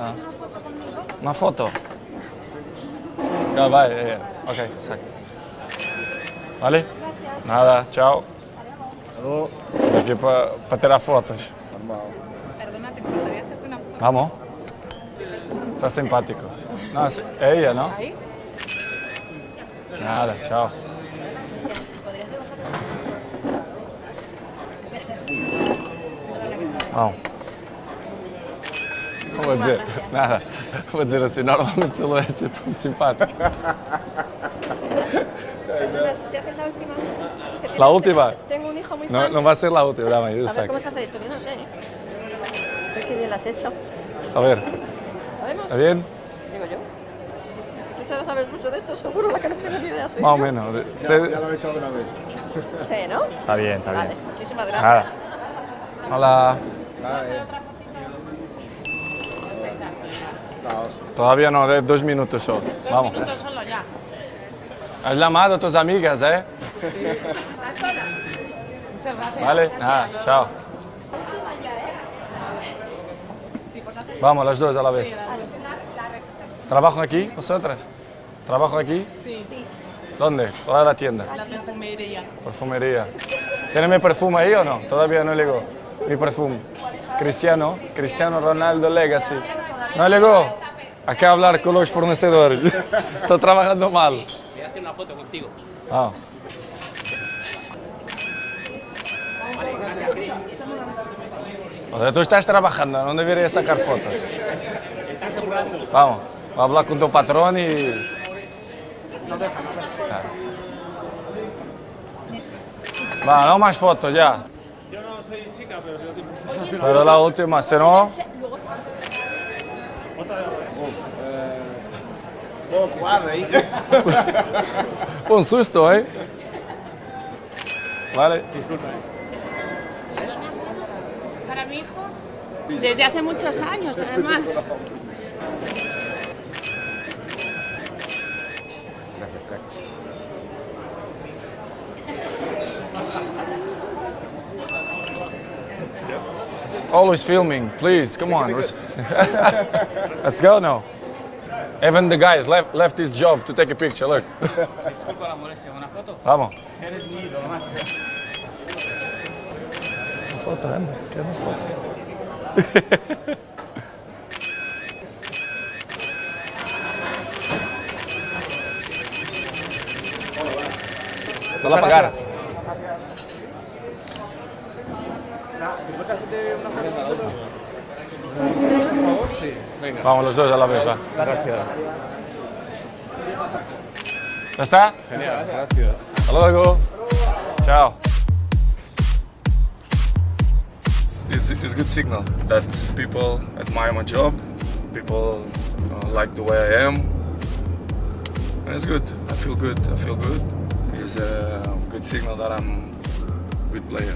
Ah. Uma foto? Ah, vai, ok. Vale? Nada, tchau. Alô? Aqui para ter tirar fotos. Normal. Vamos? Está simpático. Não, é ela, não? Nada, tchau. Vamos. Não vou dizer nada. Vou dizer assim, normalmente ele é assim tão simpático. ¿Te haces la última? Tengo un hijo muy No, no va a ser la última, dame, yo A ver cómo se hace esto, que no sé. ¿eh? Qué bien lo has hecho. A ver. ¿está bien? Digo yo. Tú sabes, sabes mucho de esto, seguro, la que no tengo ni idea. ¿sí? Más o menos. Ya, sé- ya lo he hecho alguna vez. Sí, ¿no? Está bien, está Vale, bien. muchísimas gracias. Nada. Hola. Nada, eh. Caos. Todavía no, de dos minutos solo. Vamos. solo ya. Has llamado a tus amigas, ¿eh? Muchas gracias. Vale, nada, chao. Vamos, las dos a la vez. ¿Trabajan aquí, vosotras? ¿Trabajan aquí? Sí, ¿Dónde? ¿Cuál es la tienda? la perfumería. Perfumería. ¿Tiene mi perfume ahí o no? Todavía no llegó. Mi perfume. Cristiano, Cristiano Ronaldo Legacy. ¿No llegó? Hay que hablar con los fornecedores. Estoy trabajando mal. Voy a hacer una foto contigo. Ah. O sea, tú estás trabajando, no deberías sacar fotos. Vamos, voy a hablar con tu patrón y... Claro. Va, no más fotos ya. Yo no soy chica, pero Pero la última, si no... Un susto, ¿eh? Vale. Para mi hijo, desde hace muchos años, además. Gracias, crack. Always filming, please, come on. Let's go now. Even the guys left, left his job to take a picture, look. Disculpa la molestia, ¿una foto? Vamos. Eres mi ídolo, macho. Una foto, anda, quero uma foto. Dá lá Vamos los dos a la va. Gracias. ¿Ya está? Genial, gracias. Hasta luego. Chao. It's, it's good signal that people admire my job, people uh, like the way I am. And it's good. I feel good. I feel good. It's a good signal that I'm a good player.